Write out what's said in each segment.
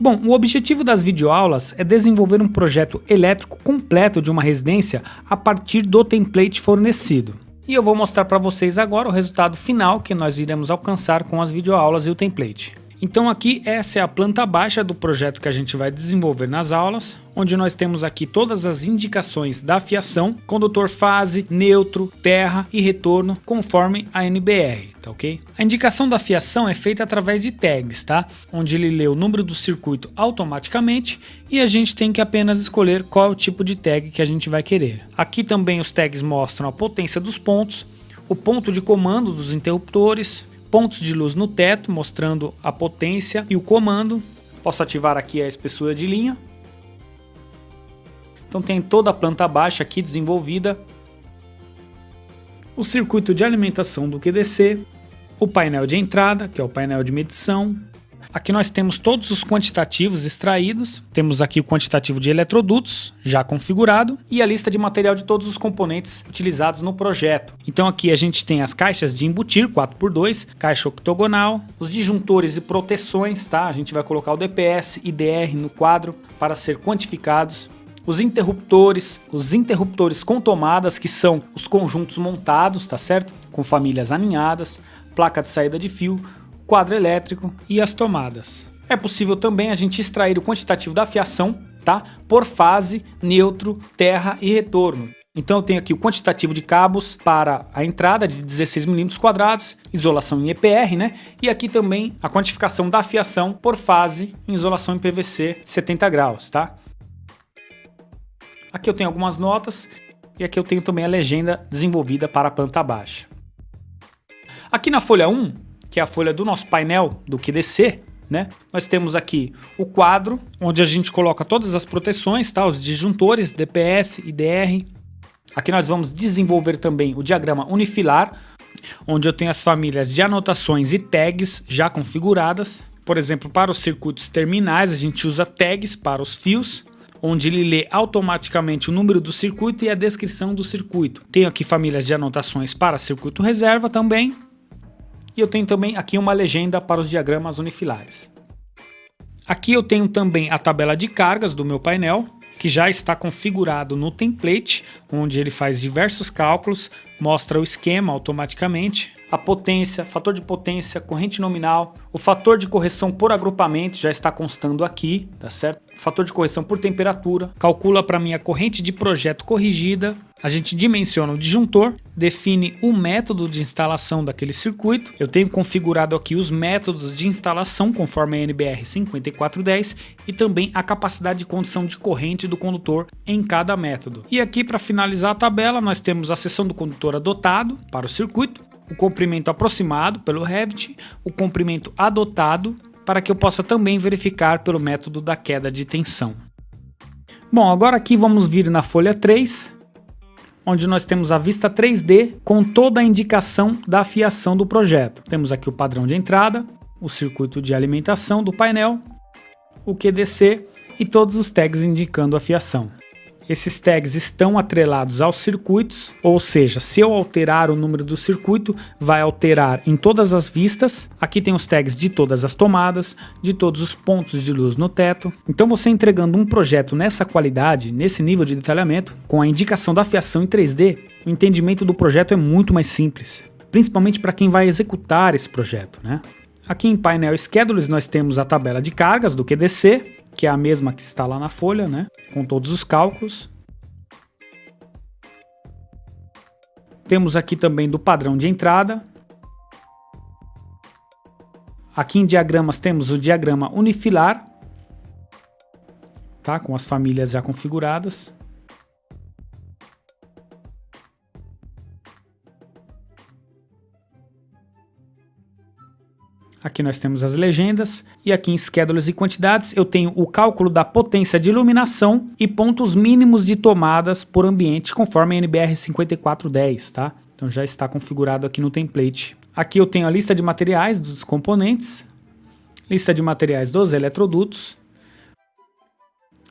Bom, o objetivo das videoaulas é desenvolver um projeto elétrico completo de uma residência a partir do template fornecido. E eu vou mostrar para vocês agora o resultado final que nós iremos alcançar com as videoaulas e o template. Então aqui essa é a planta baixa do projeto que a gente vai desenvolver nas aulas, onde nós temos aqui todas as indicações da fiação, condutor fase, neutro, terra e retorno, conforme a NBR, tá ok? A indicação da fiação é feita através de tags, tá? Onde ele lê o número do circuito automaticamente e a gente tem que apenas escolher qual é o tipo de tag que a gente vai querer. Aqui também os tags mostram a potência dos pontos, o ponto de comando dos interruptores, pontos de luz no teto, mostrando a potência e o comando. Posso ativar aqui a espessura de linha. Então tem toda a planta baixa aqui desenvolvida. O circuito de alimentação do QDC, o painel de entrada, que é o painel de medição, Aqui nós temos todos os quantitativos extraídos, temos aqui o quantitativo de eletrodutos já configurado e a lista de material de todos os componentes utilizados no projeto. Então aqui a gente tem as caixas de embutir 4x2, caixa octogonal, os disjuntores e proteções, tá? A gente vai colocar o DPS e DR no quadro para ser quantificados os interruptores, os interruptores com tomadas, que são os conjuntos montados, tá certo? Com famílias aninhadas, placa de saída de fio, quadro elétrico e as tomadas. É possível também a gente extrair o quantitativo da fiação tá? por fase, neutro, terra e retorno. Então eu tenho aqui o quantitativo de cabos para a entrada de 16 mm quadrados, isolação em EPR, né? E aqui também a quantificação da fiação por fase em isolação em PVC 70 graus, tá? Aqui eu tenho algumas notas e aqui eu tenho também a legenda desenvolvida para a planta baixa. Aqui na folha 1, que é a folha do nosso painel do QDC, né? Nós temos aqui o quadro, onde a gente coloca todas as proteções, tá? os disjuntores, DPS, IDR. Aqui nós vamos desenvolver também o diagrama unifilar, onde eu tenho as famílias de anotações e tags já configuradas. Por exemplo, para os circuitos terminais, a gente usa tags para os fios, onde ele lê automaticamente o número do circuito e a descrição do circuito. Tenho aqui famílias de anotações para circuito reserva também, e eu tenho também aqui uma legenda para os diagramas unifilares. Aqui eu tenho também a tabela de cargas do meu painel, que já está configurado no template, onde ele faz diversos cálculos, mostra o esquema automaticamente, a potência, fator de potência, corrente nominal, o fator de correção por agrupamento já está constando aqui, tá certo? Fator de correção por temperatura, calcula para mim a corrente de projeto corrigida, a gente dimensiona o disjuntor, define o método de instalação daquele circuito. Eu tenho configurado aqui os métodos de instalação conforme a NBR 5410 e também a capacidade de condução de corrente do condutor em cada método. E aqui para finalizar a tabela nós temos a seção do condutor adotado para o circuito, o comprimento aproximado pelo Revit, o comprimento adotado para que eu possa também verificar pelo método da queda de tensão. Bom, agora aqui vamos vir na folha 3, onde nós temos a vista 3D com toda a indicação da fiação do projeto. Temos aqui o padrão de entrada, o circuito de alimentação do painel, o QDC e todos os tags indicando a fiação. Esses tags estão atrelados aos circuitos, ou seja, se eu alterar o número do circuito, vai alterar em todas as vistas. Aqui tem os tags de todas as tomadas, de todos os pontos de luz no teto. Então você entregando um projeto nessa qualidade, nesse nível de detalhamento, com a indicação da fiação em 3D, o entendimento do projeto é muito mais simples. Principalmente para quem vai executar esse projeto. Né? Aqui em painel Schedules nós temos a tabela de cargas do QDC, que é a mesma que está lá na folha, né? com todos os cálculos. Temos aqui também do padrão de entrada. Aqui em diagramas temos o diagrama unifilar, tá? com as famílias já configuradas. Aqui nós temos as legendas e aqui em schedules e quantidades eu tenho o cálculo da potência de iluminação e pontos mínimos de tomadas por ambiente conforme a NBR 5410, tá? Então já está configurado aqui no template. Aqui eu tenho a lista de materiais dos componentes, lista de materiais dos eletrodutos,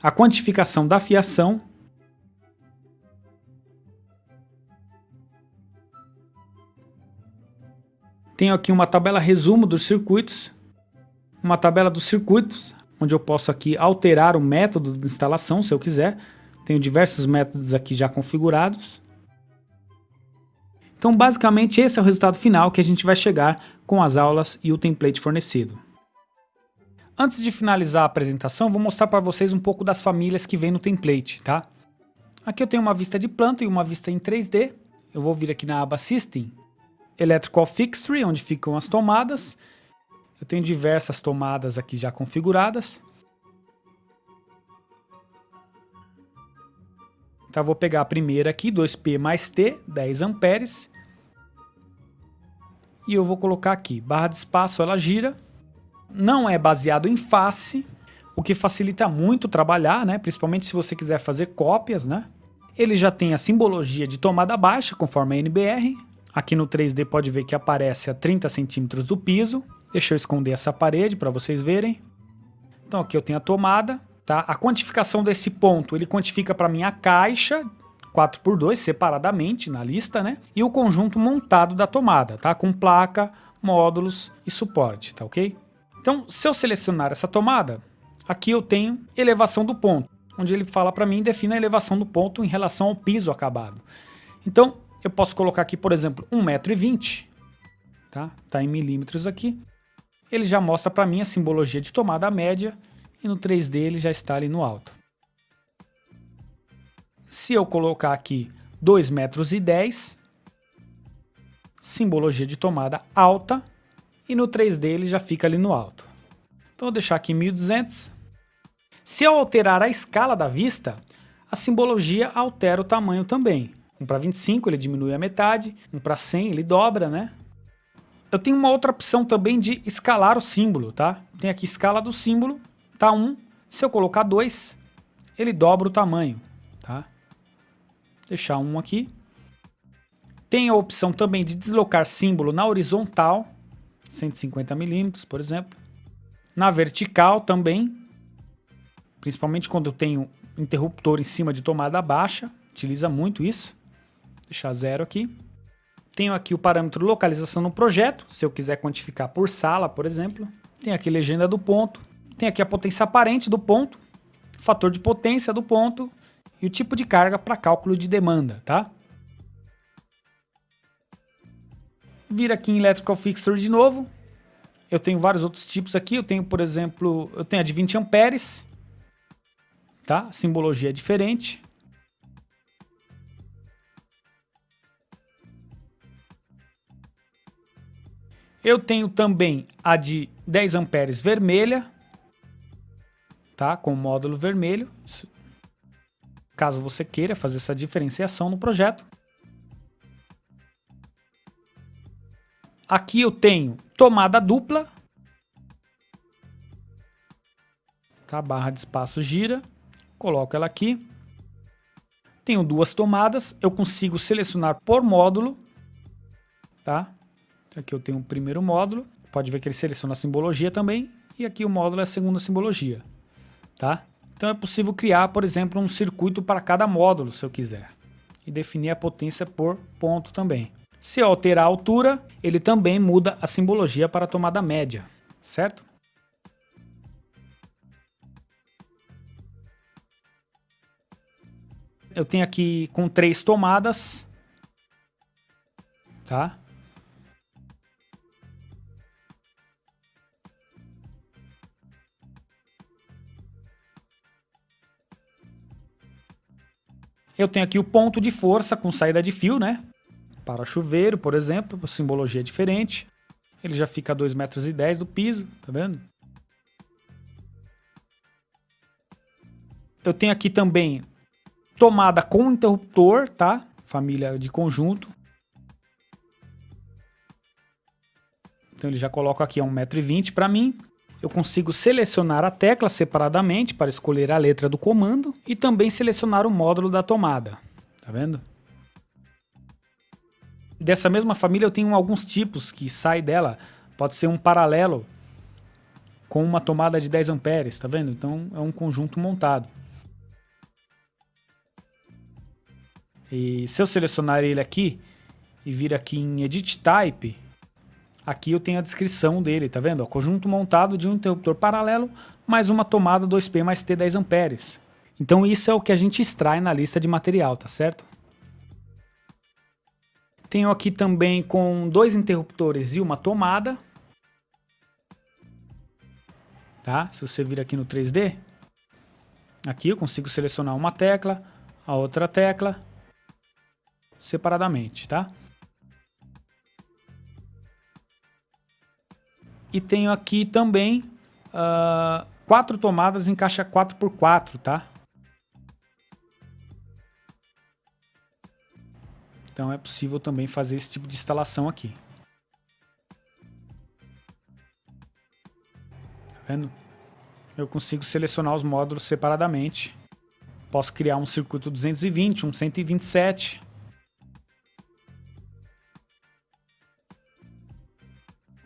a quantificação da fiação Tenho aqui uma tabela resumo dos circuitos, uma tabela dos circuitos, onde eu posso aqui alterar o método de instalação, se eu quiser. Tenho diversos métodos aqui já configurados. Então, basicamente, esse é o resultado final que a gente vai chegar com as aulas e o template fornecido. Antes de finalizar a apresentação, vou mostrar para vocês um pouco das famílias que vem no template, tá? Aqui eu tenho uma vista de planta e uma vista em 3D. Eu vou vir aqui na aba System, Electrical Fixture, onde ficam as tomadas. Eu tenho diversas tomadas aqui já configuradas. Então vou pegar a primeira aqui, 2P mais T, 10 amperes. E eu vou colocar aqui, barra de espaço, ela gira. Não é baseado em face, o que facilita muito trabalhar, né? principalmente se você quiser fazer cópias. Né? Ele já tem a simbologia de tomada baixa, conforme a NBR. Aqui no 3D pode ver que aparece a 30 centímetros do piso. Deixa eu esconder essa parede para vocês verem. Então aqui eu tenho a tomada, tá? A quantificação desse ponto, ele quantifica para mim a caixa 4x2 separadamente na lista, né? E o conjunto montado da tomada, tá? Com placa, módulos e suporte, tá ok? Então, se eu selecionar essa tomada, aqui eu tenho elevação do ponto, onde ele fala para mim, define a elevação do ponto em relação ao piso acabado. Então, eu posso colocar aqui, por exemplo, 1,20m, tá? Tá em milímetros aqui ele já mostra para mim a simbologia de tomada média e no 3D ele já está ali no alto. Se eu colocar aqui 2 metros 10, simbologia de tomada alta e no 3D ele já fica ali no alto. Então vou deixar aqui 1200. Se eu alterar a escala da vista, a simbologia altera o tamanho também. 1 para 25 ele diminui a metade, 1 para 100 ele dobra, né? Eu tenho uma outra opção também de escalar o símbolo, tá? Tem aqui escala do símbolo, tá 1. Se eu colocar 2, ele dobra o tamanho, tá? Deixar 1 aqui. Tem a opção também de deslocar símbolo na horizontal, 150 milímetros, por exemplo. Na vertical também, principalmente quando eu tenho interruptor em cima de tomada baixa, utiliza muito isso. Deixar zero aqui. Tenho aqui o parâmetro localização no projeto, se eu quiser quantificar por sala, por exemplo. Tem aqui legenda do ponto. Tem aqui a potência aparente do ponto, fator de potência do ponto e o tipo de carga para cálculo de demanda, tá? Vir aqui em Electrical Fixture de novo. Eu tenho vários outros tipos aqui. Eu tenho, por exemplo, eu tenho a de 20 amperes, tá? simbologia é diferente. Eu tenho também a de 10 amperes vermelha, tá? Com módulo vermelho, caso você queira fazer essa diferenciação no projeto. Aqui eu tenho tomada dupla, tá? Barra de espaço gira, coloco ela aqui. Tenho duas tomadas, eu consigo selecionar por módulo, tá? Aqui eu tenho o primeiro módulo, pode ver que ele seleciona a simbologia também, e aqui o módulo é a segunda simbologia, tá? Então é possível criar, por exemplo, um circuito para cada módulo, se eu quiser, e definir a potência por ponto também. Se eu alterar a altura, ele também muda a simbologia para a tomada média, certo? Eu tenho aqui com três tomadas, tá? Eu tenho aqui o ponto de força com saída de fio, né? Para chuveiro, por exemplo, simbologia diferente. Ele já fica a 2,10 metros do piso, tá vendo? Eu tenho aqui também tomada com interruptor, tá? Família de conjunto. Então ele já coloca aqui a 1,20m para mim eu consigo selecionar a tecla separadamente para escolher a letra do comando e também selecionar o módulo da tomada. Tá vendo? Dessa mesma família eu tenho alguns tipos que saem dela. Pode ser um paralelo com uma tomada de 10 amperes, tá vendo? Então é um conjunto montado. E se eu selecionar ele aqui e vir aqui em Edit Type, aqui eu tenho a descrição dele, tá vendo? conjunto montado de um interruptor paralelo mais uma tomada 2P mais T 10 amperes. Então isso é o que a gente extrai na lista de material, tá certo? Tenho aqui também com dois interruptores e uma tomada. Tá? Se você vir aqui no 3D, aqui eu consigo selecionar uma tecla, a outra tecla, separadamente, tá? E tenho aqui também uh, quatro tomadas em caixa 4x4, tá? Então é possível também fazer esse tipo de instalação aqui. Tá vendo? Eu consigo selecionar os módulos separadamente. Posso criar um circuito 220, um 127,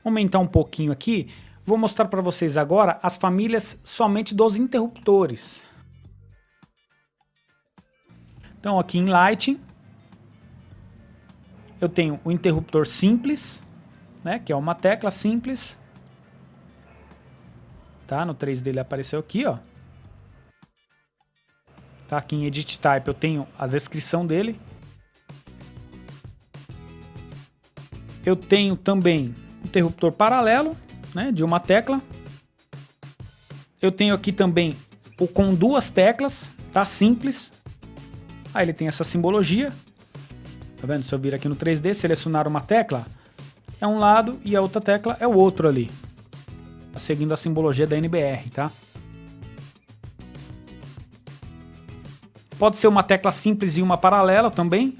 aumentar um pouquinho aqui, vou mostrar para vocês agora as famílias somente dos interruptores. Então aqui em Lighting, eu tenho o interruptor simples, né, que é uma tecla simples. Tá, no 3D ele apareceu aqui, ó. Tá, aqui em Edit Type eu tenho a descrição dele. Eu tenho também interruptor paralelo, né, de uma tecla. Eu tenho aqui também o com duas teclas, tá? Simples. Aí ele tem essa simbologia. Tá vendo? Se eu vir aqui no 3D, selecionar uma tecla, é um lado e a outra tecla é o outro ali. Seguindo a simbologia da NBR, tá? Pode ser uma tecla simples e uma paralela também.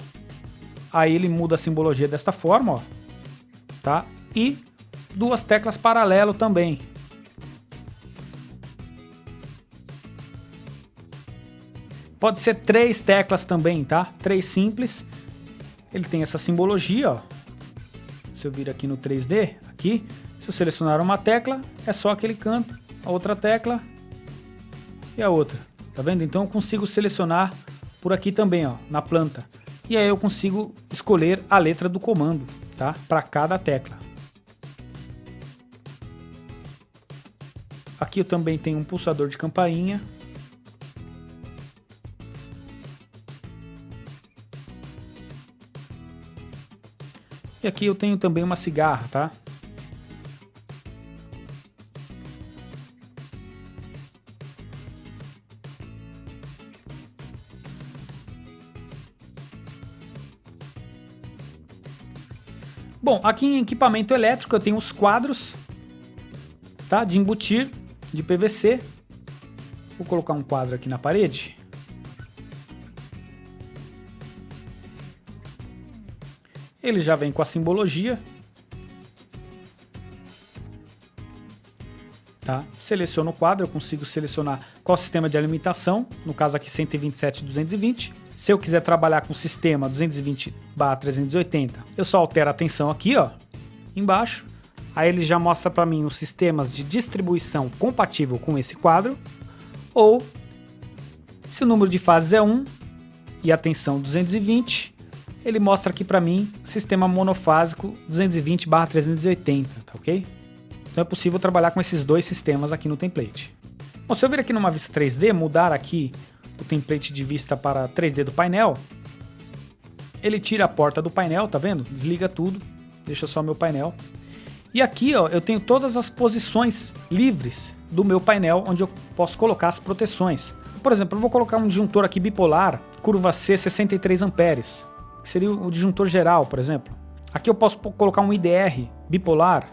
Aí ele muda a simbologia desta forma, ó. Tá? E duas teclas paralelo também. Pode ser três teclas também, tá? Três simples. Ele tem essa simbologia, ó. Se eu vir aqui no 3D, aqui, se eu selecionar uma tecla, é só aquele canto, a outra tecla e a outra. Tá vendo? Então eu consigo selecionar por aqui também, ó, na planta. E aí eu consigo escolher a letra do comando, tá? Para cada tecla. Aqui eu também tenho um pulsador de campainha. E aqui eu tenho também uma cigarra, tá? Bom, aqui em equipamento elétrico eu tenho os quadros tá? de embutir de PVC. Vou colocar um quadro aqui na parede. Ele já vem com a simbologia. Tá? Seleciono o quadro, eu consigo selecionar qual sistema de alimentação, no caso aqui 127.220. Se eu quiser trabalhar com o sistema 220/380, eu só altero a tensão aqui, ó, embaixo, Aí ele já mostra para mim os sistemas de distribuição compatível com esse quadro, ou se o número de fases é 1 e a tensão 220, ele mostra aqui para mim sistema monofásico 220/380, tá ok? Então é possível trabalhar com esses dois sistemas aqui no template. Bom, se eu vir aqui numa vista 3D, mudar aqui o template de vista para 3D do painel, ele tira a porta do painel, tá vendo? Desliga tudo, deixa só meu painel. E aqui ó, eu tenho todas as posições livres do meu painel onde eu posso colocar as proteções. Por exemplo, eu vou colocar um disjuntor aqui bipolar, curva C 63 amperes, que seria o disjuntor geral, por exemplo. Aqui eu posso colocar um IDR bipolar,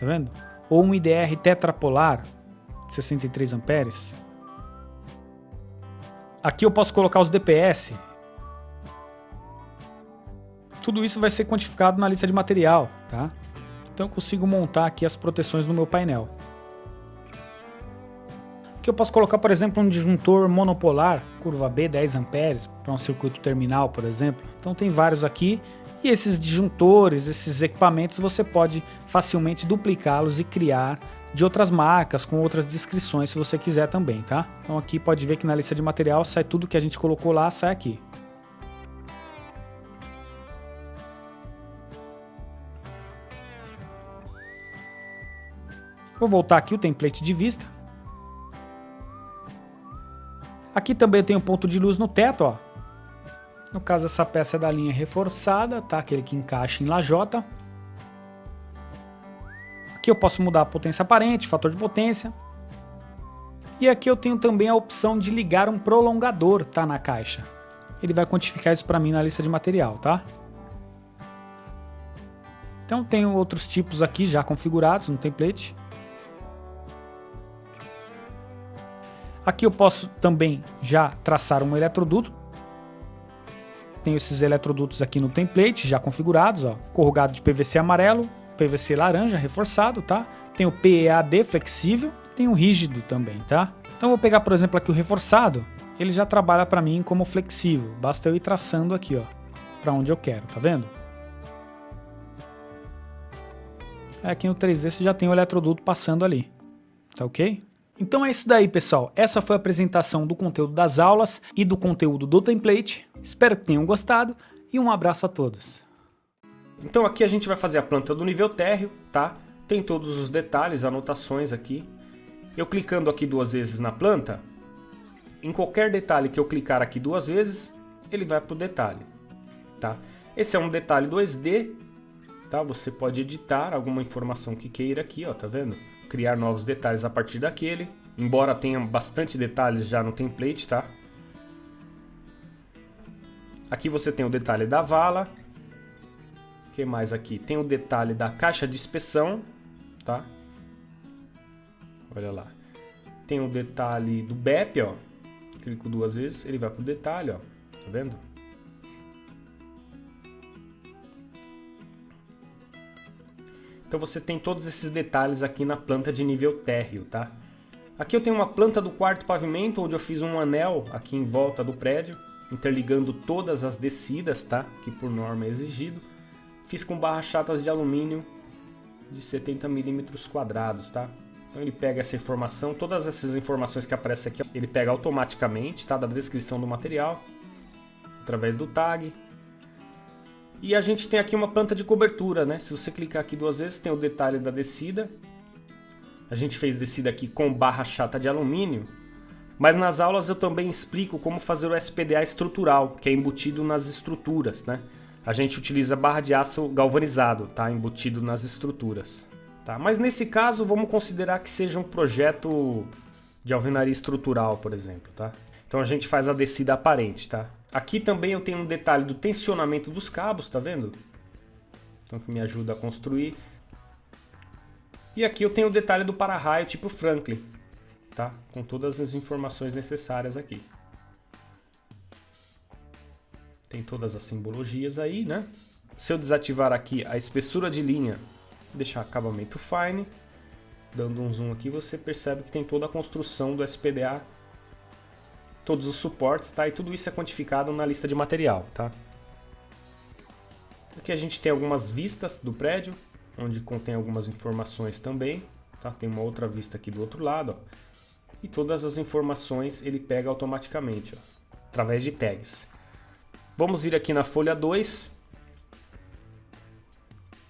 tá vendo? Ou um IDR tetrapolar, 63 amperes. Aqui eu posso colocar os DPS. Tudo isso vai ser quantificado na lista de material, tá? Então eu consigo montar aqui as proteções no meu painel. Aqui eu posso colocar, por exemplo, um disjuntor monopolar, curva B 10 amperes, para um circuito terminal, por exemplo. Então tem vários aqui. E esses disjuntores, esses equipamentos, você pode facilmente duplicá-los e criar de outras marcas, com outras descrições, se você quiser também, tá? Então aqui pode ver que na lista de material sai tudo que a gente colocou lá, sai aqui. Vou voltar aqui o template de vista. Aqui também eu tenho ponto de luz no teto, ó. No caso, essa peça é da linha reforçada, tá? Aquele que encaixa em lajota. Aqui eu posso mudar a potência aparente, fator de potência. E aqui eu tenho também a opção de ligar um prolongador, tá? Na caixa. Ele vai quantificar isso para mim na lista de material, tá? Então tenho outros tipos aqui já configurados no template. Aqui eu posso também já traçar um eletroduto. Tenho esses eletrodutos aqui no template já configurados, ó. Corrugado de PVC amarelo, PVC laranja reforçado, tá? Tem o PEAD flexível, tem o rígido também, tá? Então vou pegar, por exemplo, aqui o reforçado, ele já trabalha para mim como flexível, basta eu ir traçando aqui, ó, para onde eu quero, tá vendo? Aqui no 3D você já tem o eletroduto passando ali, tá ok? Então é isso daí, pessoal. Essa foi a apresentação do conteúdo das aulas e do conteúdo do template. Espero que tenham gostado e um abraço a todos. Então aqui a gente vai fazer a planta do nível térreo, tá? Tem todos os detalhes, anotações aqui. Eu clicando aqui duas vezes na planta, em qualquer detalhe que eu clicar aqui duas vezes, ele vai para o detalhe, tá? Esse é um detalhe 2D, tá? Você pode editar alguma informação que queira aqui, ó, tá vendo? Criar novos detalhes a partir daquele, embora tenha bastante detalhes já no template, tá? Aqui você tem o detalhe da vala, o que mais aqui? Tem o detalhe da caixa de inspeção, tá? Olha lá. Tem o detalhe do BEP, ó. Clico duas vezes, ele vai pro detalhe, ó. Tá vendo? Então você tem todos esses detalhes aqui na planta de nível térreo, tá? Aqui eu tenho uma planta do quarto pavimento, onde eu fiz um anel aqui em volta do prédio, interligando todas as descidas, tá? Que por norma é exigido. Fiz com barras chatas de alumínio de 70 milímetros quadrados, tá? Então ele pega essa informação, todas essas informações que aparecem aqui, ele pega automaticamente, tá? Da descrição do material, através do tag. E a gente tem aqui uma planta de cobertura, né? Se você clicar aqui duas vezes, tem o detalhe da descida. A gente fez descida aqui com barra chata de alumínio. Mas nas aulas eu também explico como fazer o SPDA estrutural, que é embutido nas estruturas, né? a gente utiliza barra de aço galvanizado, tá? embutido nas estruturas. Tá? Mas nesse caso, vamos considerar que seja um projeto de alvenaria estrutural, por exemplo. Tá? Então a gente faz a descida aparente. Tá? Aqui também eu tenho um detalhe do tensionamento dos cabos, tá vendo? Então que me ajuda a construir. E aqui eu tenho o detalhe do para-raio tipo Franklin, tá? com todas as informações necessárias aqui. Tem todas as simbologias aí, né? Se eu desativar aqui a espessura de linha, deixar acabamento fine, dando um zoom aqui, você percebe que tem toda a construção do SPDA, todos os suportes, tá? E tudo isso é quantificado na lista de material, tá? Aqui a gente tem algumas vistas do prédio, onde contém algumas informações também, tá? Tem uma outra vista aqui do outro lado, ó. E todas as informações ele pega automaticamente, ó, através de tags. Vamos vir aqui na folha 2.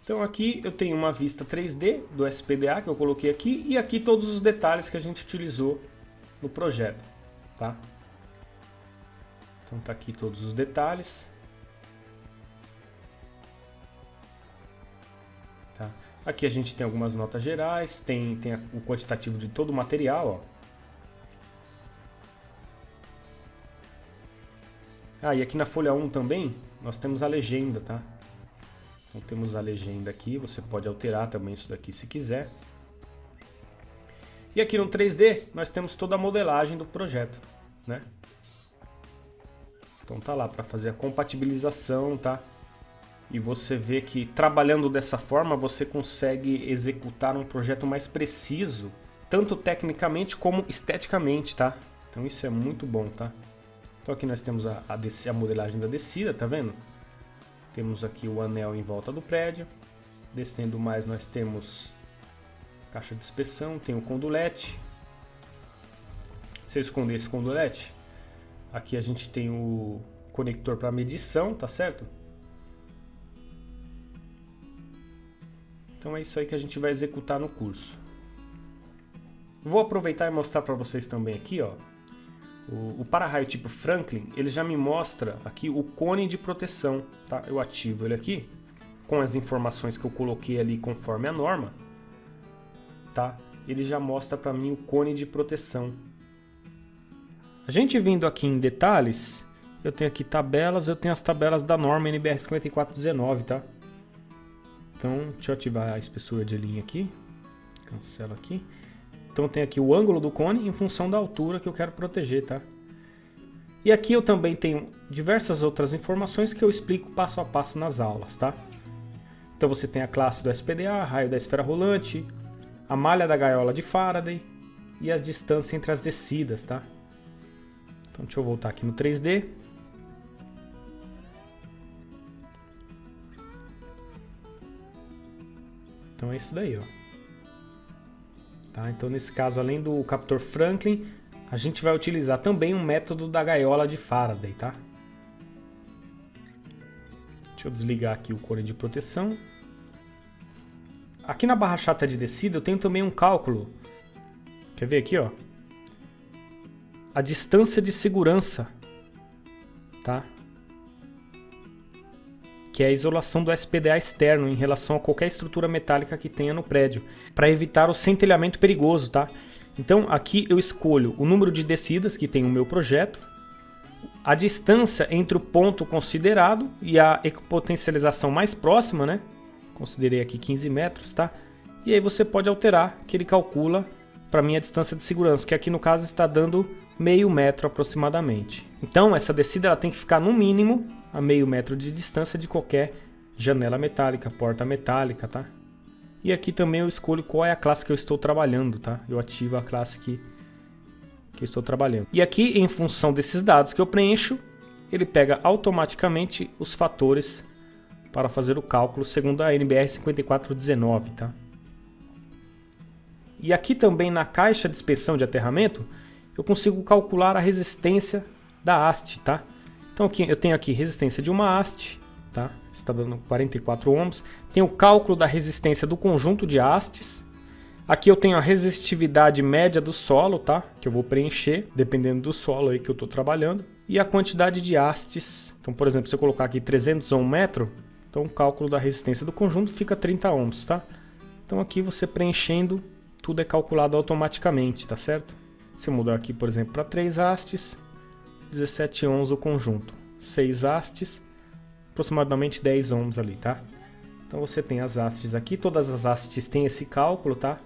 Então aqui eu tenho uma vista 3D do SPDA que eu coloquei aqui e aqui todos os detalhes que a gente utilizou no projeto, tá? Então tá aqui todos os detalhes. Tá? Aqui a gente tem algumas notas gerais, tem, tem o quantitativo de todo o material, ó. Ah, e aqui na folha 1 também, nós temos a legenda, tá? Então temos a legenda aqui, você pode alterar também isso daqui se quiser. E aqui no 3D, nós temos toda a modelagem do projeto, né? Então tá lá para fazer a compatibilização, tá? E você vê que trabalhando dessa forma, você consegue executar um projeto mais preciso, tanto tecnicamente como esteticamente, tá? Então isso é muito bom, tá? Então aqui nós temos a, a, a modelagem da descida, tá vendo? Temos aqui o anel em volta do prédio. Descendo mais nós temos caixa de inspeção, tem o condulete. Se eu esconder esse condulete, aqui a gente tem o conector para medição, tá certo? Então é isso aí que a gente vai executar no curso. Vou aproveitar e mostrar para vocês também aqui, ó. O, o para-raio tipo Franklin, ele já me mostra aqui o cone de proteção, tá? Eu ativo ele aqui, com as informações que eu coloquei ali conforme a norma, tá? Ele já mostra para mim o cone de proteção. Gente vindo aqui em detalhes, eu tenho aqui tabelas, eu tenho as tabelas da norma NBR 5419, tá? Então, deixa eu ativar a espessura de linha aqui. Cancelo aqui. Então tem aqui o ângulo do cone em função da altura que eu quero proteger, tá? E aqui eu também tenho diversas outras informações que eu explico passo a passo nas aulas, tá? Então você tem a classe do SPDA, raio da esfera rolante, a malha da gaiola de Faraday e a distância entre as descidas, tá? Então deixa eu voltar aqui no 3D. Então é isso daí, ó. Tá? Então, nesse caso, além do captor Franklin, a gente vai utilizar também um método da gaiola de Faraday. Tá? Deixa eu desligar aqui o cone de proteção. Aqui na barra chata de descida eu tenho também um cálculo. Quer ver aqui, ó? A distância de segurança, tá? que é a isolação do SPDA externo em relação a qualquer estrutura metálica que tenha no prédio, para evitar o centelhamento perigoso, tá? Então aqui eu escolho o número de descidas que tem o meu projeto, a distância entre o ponto considerado e a equipotencialização mais próxima, né? Considerei aqui 15 metros, tá? E aí você pode alterar que ele calcula para mim a distância de segurança, que aqui no caso está dando meio metro aproximadamente. Então essa descida ela tem que ficar no mínimo a meio metro de distância de qualquer janela metálica, porta metálica, tá? E aqui também eu escolho qual é a classe que eu estou trabalhando, tá? Eu ativo a classe que, que eu estou trabalhando. E aqui, em função desses dados que eu preencho, ele pega automaticamente os fatores para fazer o cálculo segundo a NBR 5419, tá? E aqui também na caixa de inspeção de aterramento, eu consigo calcular a resistência da haste, tá? Então aqui, eu tenho aqui resistência de uma haste, tá? está dando 44 ohms. Tem o cálculo da resistência do conjunto de hastes. Aqui eu tenho a resistividade média do solo, tá? Que eu vou preencher, dependendo do solo aí que eu estou trabalhando. E a quantidade de hastes. Então, por exemplo, se eu colocar aqui 300 ohm metro, então o cálculo da resistência do conjunto fica 30 ohms, tá? Então aqui você preenchendo, tudo é calculado automaticamente, tá certo? Se mudar aqui, por exemplo, para 3 hastes, 17 ohms o conjunto. 6 hastes, aproximadamente 10 ohms ali, tá? Então você tem as hastes aqui, todas as hastes têm esse cálculo, tá?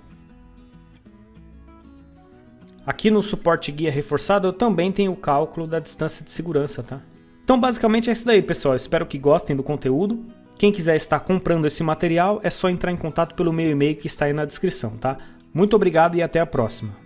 Aqui no suporte guia reforçado eu também tenho o cálculo da distância de segurança, tá? Então basicamente é isso daí, pessoal. Espero que gostem do conteúdo. Quem quiser estar comprando esse material é só entrar em contato pelo meu e-mail que está aí na descrição, tá? Muito obrigado e até a próxima.